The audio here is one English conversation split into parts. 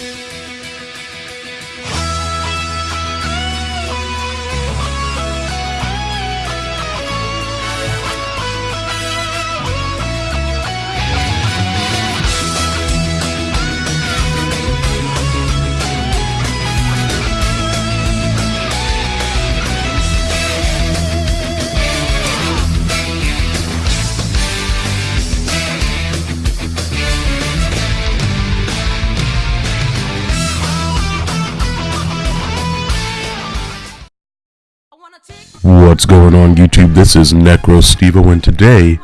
What's going on YouTube? This is Necro Stevo and today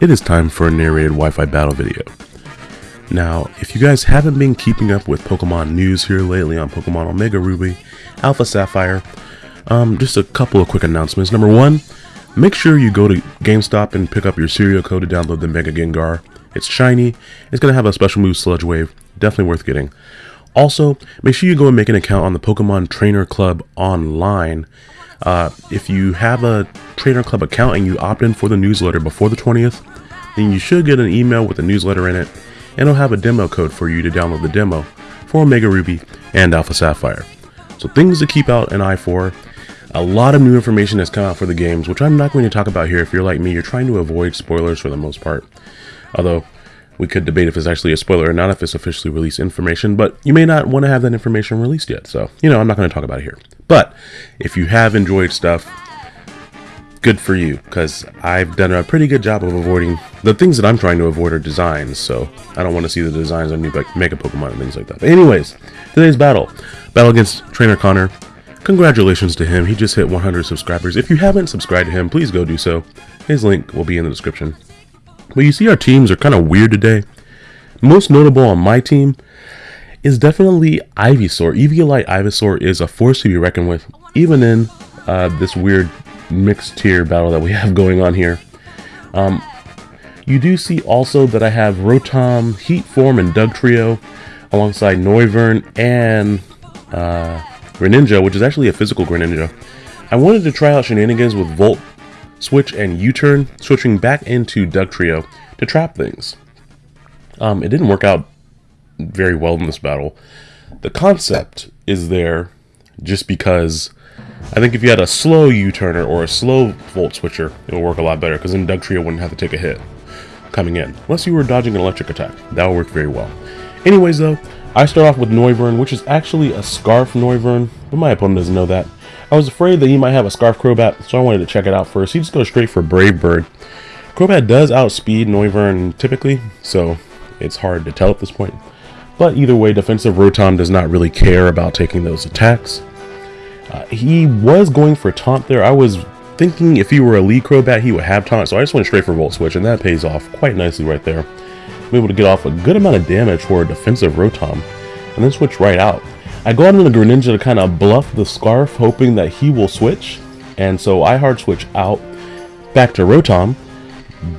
it is time for a narrated Wi-Fi battle video. Now, if you guys haven't been keeping up with Pokemon news here lately on Pokemon Omega Ruby, Alpha Sapphire, um, just a couple of quick announcements. Number one, make sure you go to GameStop and pick up your serial code to download the Mega Gengar. It's shiny, it's going to have a special move Sludge Wave, definitely worth getting. Also, make sure you go and make an account on the Pokemon Trainer Club online uh, if you have a Trainer Club account and you opt in for the newsletter before the 20th, then you should get an email with a newsletter in it, and it'll have a demo code for you to download the demo for Omega Ruby and Alpha Sapphire. So things to keep out an eye for. A lot of new information has come out for the games, which I'm not going to talk about here. If you're like me, you're trying to avoid spoilers for the most part. Although, we could debate if it's actually a spoiler or not if it's officially released information, but you may not want to have that information released yet. So, you know, I'm not going to talk about it here. But if you have enjoyed stuff, good for you, because I've done a pretty good job of avoiding the things that I'm trying to avoid are designs. So I don't want to see the designs on new Mega Pokemon and things like that. But anyways, today's battle, battle against Trainer Connor. Congratulations to him. He just hit 100 subscribers. If you haven't subscribed to him, please go do so. His link will be in the description. But you see our teams are kind of weird today. Most notable on my team is definitely Ivysaur. Eviolite Ivysaur is a force to be reckoned with, even in uh, this weird mixed tier battle that we have going on here. Um, you do see also that I have Rotom, Heat Form, and Dugtrio alongside Noivern and uh, Greninja, which is actually a physical Greninja. I wanted to try out shenanigans with Volt Switch and U-turn, switching back into Dugtrio to trap things. Um, it didn't work out very well in this battle. The concept is there just because I think if you had a slow U-turner or a slow Volt Switcher, it would work a lot better because then Dugtrio wouldn't have to take a hit coming in. Unless you were dodging an electric attack. That would work very well. Anyways though, I start off with Noivern, which is actually a Scarf Noivern, but my opponent doesn't know that. I was afraid that he might have a Scarf Crobat, so I wanted to check it out first. He just goes straight for Brave Bird. Crobat does outspeed Noivern typically, so it's hard to tell at this point. But either way, defensive Rotom does not really care about taking those attacks. Uh, he was going for Taunt there. I was thinking if he were a lead Crobat, he would have Taunt, so I just went straight for Volt Switch, and that pays off quite nicely right there. I'm able to get off a good amount of damage for a defensive Rotom, and then switch right out. I go out into Greninja to kind of bluff the Scarf, hoping that he will switch. And so I hard switch out back to Rotom,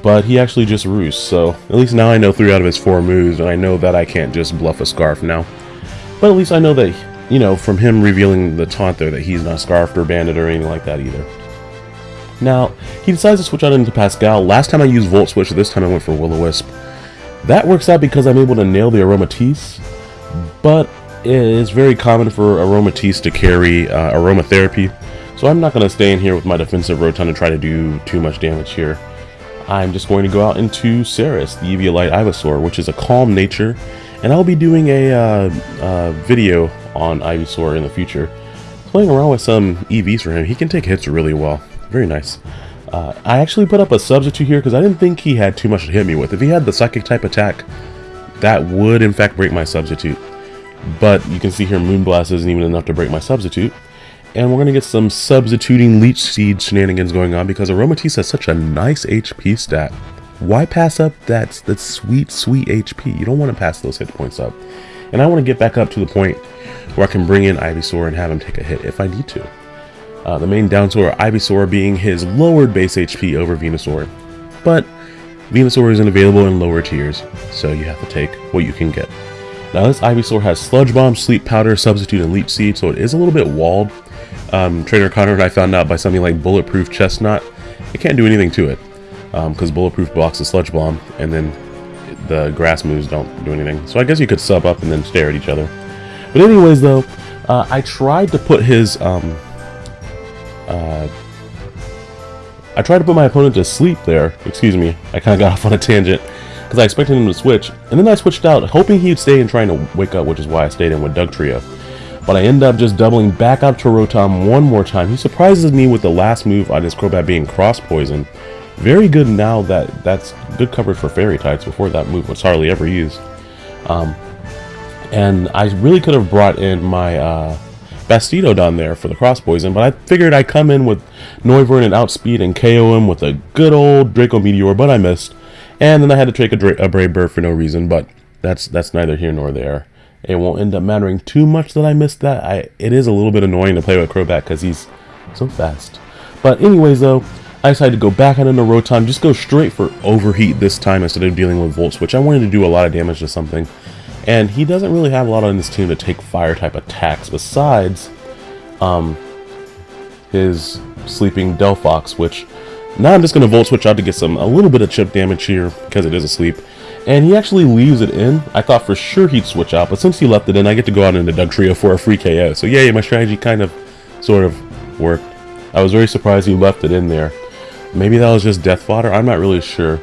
but he actually just roosts. So at least now I know three out of his four moves, and I know that I can't just bluff a Scarf now. But at least I know that, you know, from him revealing the taunt there, that he's not Scarfed or Banded or anything like that either. Now, he decides to switch out into Pascal. Last time I used Volt Switch, this time I went for Will-O-Wisp. That works out because I'm able to nail the Aromatisse, but it is very common for Aromatisse to carry uh, Aromatherapy, so I'm not going to stay in here with my defensive Rotom to try to do too much damage here. I'm just going to go out into Ceres, the Eviolite Ivysaur, which is a calm nature, and I'll be doing a uh, uh, video on Ivysaur in the future. Playing around with some EVs for him, he can take hits really well. Very nice. Uh, I actually put up a substitute here because I didn't think he had too much to hit me with. If he had the Psychic type attack, that would in fact break my substitute. But you can see here Moonblast isn't even enough to break my substitute. And we're going to get some substituting Leech Seed shenanigans going on because Aromatisse has such a nice HP stat. Why pass up that, that sweet, sweet HP? You don't want to pass those hit points up. And I want to get back up to the point where I can bring in Ivysaur and have him take a hit if I need to. Uh, the main downside Ivysaur being his lowered base HP over Venusaur. But Venusaur isn't available in lower tiers, so you have to take what you can get. Now this Ivysaur has Sludge Bomb, Sleep Powder, Substitute, and Leech Seed, so it is a little bit walled. Um, Trainer Connor and I found out by something like Bulletproof Chesnaught, it can't do anything to it. Because um, Bulletproof blocks the Sludge Bomb, and then the grass moves don't do anything. So I guess you could sub up and then stare at each other. But anyways, though, uh, I tried to put his um, uh, I tried to put my opponent to sleep there. Excuse me, I kind of got off on a tangent because I expected him to switch, and then I switched out, hoping he'd stay and trying to wake up, which is why I stayed in with Dugtrio. But I end up just doubling back out to Rotom one more time. He surprises me with the last move on his Crobat being Cross Poison. Very good now that that's good coverage for Fairy types. Before that move was hardly ever used. Um, and I really could have brought in my uh, Bastiodon there for the cross poison, but I figured I'd come in with Noivern and outspeed and KO him with a good old Draco Meteor, but I missed. And then I had to take a, a Brave Bird for no reason, but that's that's neither here nor there. It won't end up mattering too much that I missed that. I It is a little bit annoying to play with Crobat because he's so fast. But anyways, though, I decided to go back out into Rotom, just go straight for Overheat this time instead of dealing with Volt Switch. I wanted to do a lot of damage to something. And he doesn't really have a lot on his team to take fire type attacks besides um, his sleeping Delphox, which now I'm just going to Volt Switch out to get some a little bit of chip damage here because it is asleep. And he actually leaves it in. I thought for sure he'd switch out, but since he left it in, I get to go out into Dugtrio for a free KO. So yay, my strategy kind of, sort of worked. I was very surprised he left it in there. Maybe that was just Death Fodder, I'm not really sure.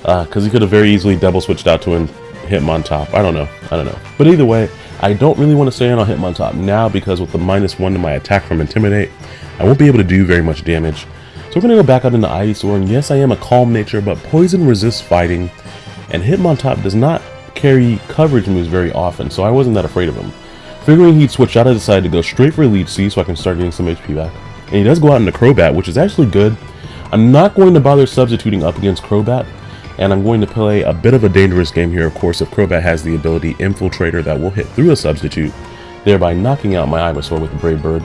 Because uh, he could have very easily double switched out to him, hit him Hitmontop. I don't know. I don't know. But either way, I don't really want to stay in on Hitmontop now because with the minus one to my attack from Intimidate, I won't be able to do very much damage. So we're going to go back out into Ivysaur, and yes, I am a calm nature, but Poison resists fighting, and Hitmontop does not carry coverage moves very often, so I wasn't that afraid of him. Figuring he'd switch out, I decided to go straight for Leech Seed so I can start getting some HP back. And he does go out into Crobat, which is actually good. I'm not going to bother substituting up against Crobat, and I'm going to play a bit of a dangerous game here, of course, if Crobat has the ability Infiltrator that will hit through a substitute, thereby knocking out my Ivysaur with Brave Bird.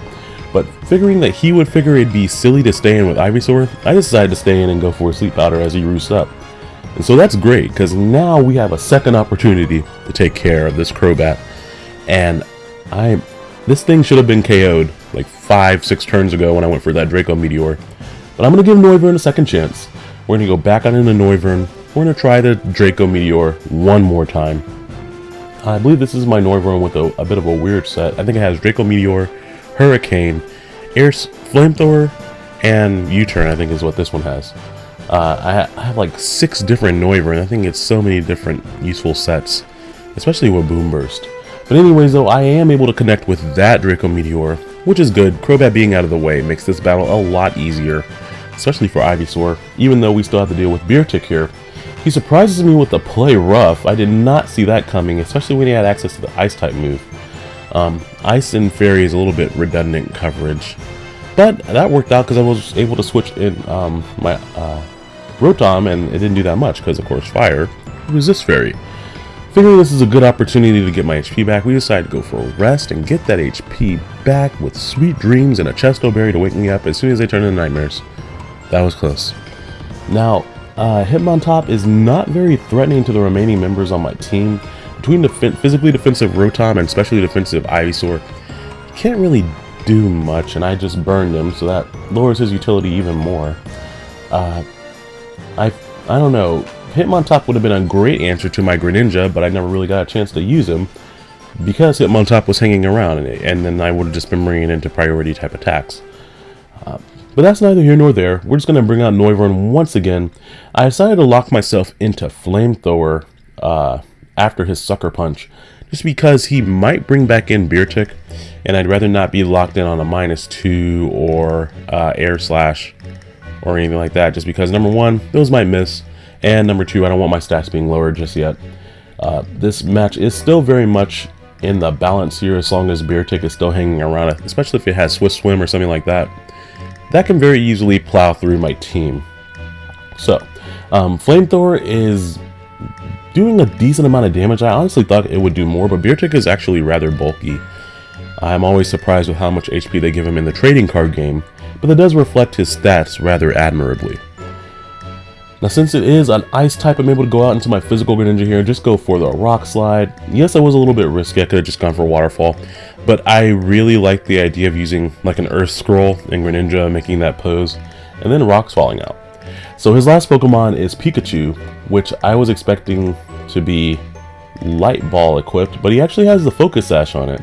But figuring that he would figure it'd be silly to stay in with Ivysaur, I decided to stay in and go for a Sleep Powder as he roosts up. And so that's great, because now we have a second opportunity to take care of this Crobat. And I, this thing should have been KO'd like five, six turns ago when I went for that Draco Meteor. But I'm going to give Noivern a second chance. We're going to go back on into Noivern, we're going to try the Draco Meteor one more time. I believe this is my Noivern with a, a bit of a weird set. I think it has Draco Meteor, Hurricane, Air Flamethrower, and U-Turn, I think is what this one has. Uh, I, I, have like six different Noivern. I think it's so many different useful sets, especially with Boomburst. But anyways, though, I am able to connect with that Draco Meteor, which is good. Crobat being out of the way makes this battle a lot easier, especially for Ivysaur, even though we still have to deal with Beartic here, he surprises me with the play rough. I did not see that coming, especially when he had access to the ice type move. Um, ice and fairy is a little bit redundant coverage. But that worked out because I was able to switch in um, my uh, Rotom and it didn't do that much because of course fire resists fairy. Figuring this is a good opportunity to get my HP back, we decided to go for a rest and get that HP back with sweet dreams and a chesto berry to wake me up as soon as they turn into nightmares. That was close. Now, uh, Hitmontop is not very threatening to the remaining members on my team. Between the physically defensive Rotom and specially defensive Ivysaur, can't really do much, and I just burned him, so that lowers his utility even more. Uh, I, I don't know. Hitmontop would have been a great answer to my Greninja, but I never really got a chance to use him because Hitmontop was hanging around, and, and then I would have just been bringing it into priority type attacks. Uh, but that's neither here nor there. We're just going to bring out Noivern once again. I decided to lock myself into Flamethrower uh, after his Sucker Punch. Just because he might bring back in Beartic. And I'd rather not be locked in on a minus two or uh, Air Slash or anything like that. Just because, number one, those might miss. And number two, I don't want my stats being lowered just yet. Uh, this match is still very much in the balance here as long as Beartic is still hanging around, especially if it has Swift Swim or something like that that can very easily plow through my team. So, um, Flamethrower is doing a decent amount of damage. I honestly thought it would do more, but Beartic is actually rather bulky. I'm always surprised with how much HP they give him in the trading card game, but that does reflect his stats rather admirably. Now since it is an ice type, I'm able to go out into my physical Greninja here and just go for the Rock Slide. Yes, I was a little bit risky, I could have just gone for Waterfall, but I really like the idea of using like an Earth Scroll in Greninja, making that pose, and then rocks falling out. So his last Pokemon is Pikachu, which I was expecting to be Light Ball equipped, but he actually has the Focus Sash on it.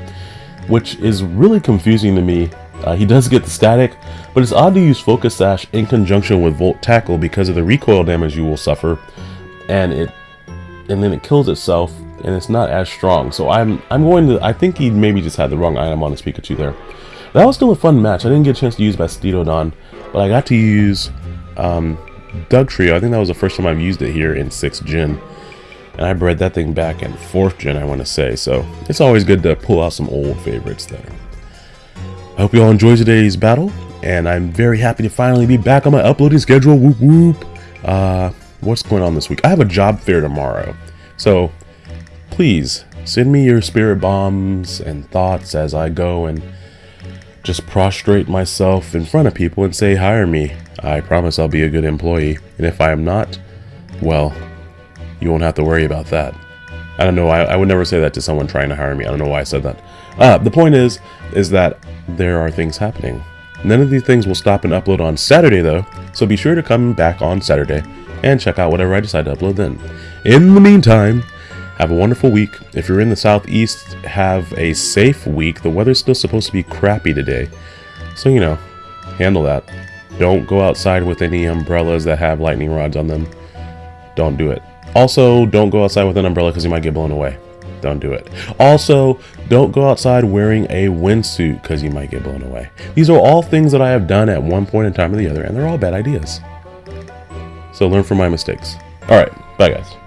which is really confusing to me. Uh, he does get the static, but it's odd to use Focus Sash in conjunction with Volt Tackle because of the recoil damage you will suffer, and it and then it kills itself, and it's not as strong. So I'm I'm going to I think he maybe just had the wrong item on his Pikachu there. That was still a fun match. I didn't get a chance to use Bastiodon, but I got to use um, Dugtrio. I think that was the first time I've used it here in 6th Gen. And I bred that thing back in 4th Gen, I want to say. So it's always good to pull out some old favorites there. I hope you all enjoyed today's battle, and I'm very happy to finally be back on my uploading schedule. Whoop whoop. Uh, what's going on this week? I have a job fair tomorrow, so please send me your spirit bombs and thoughts as I go and just prostrate myself in front of people and say hire me. I promise I'll be a good employee, and if I am not, well, you won't have to worry about that. I don't know. I, I would never say that to someone trying to hire me. I don't know why I said that. Uh, the point is, is that there are things happening. None of these things will stop and upload on Saturday though, so be sure to come back on Saturday and check out whatever I decide to upload then. In the meantime, have a wonderful week. If you're in the southeast, have a safe week. The weather's still supposed to be crappy today. So, you know, handle that. Don't go outside with any umbrellas that have lightning rods on them. Don't do it. Also, don't go outside with an umbrella because you might get blown away. Don't do it. Also, don't go outside wearing a windsuit because you might get blown away. These are all things that I have done at one point in time or the other, and they're all bad ideas. So learn from my mistakes. Alright, bye guys.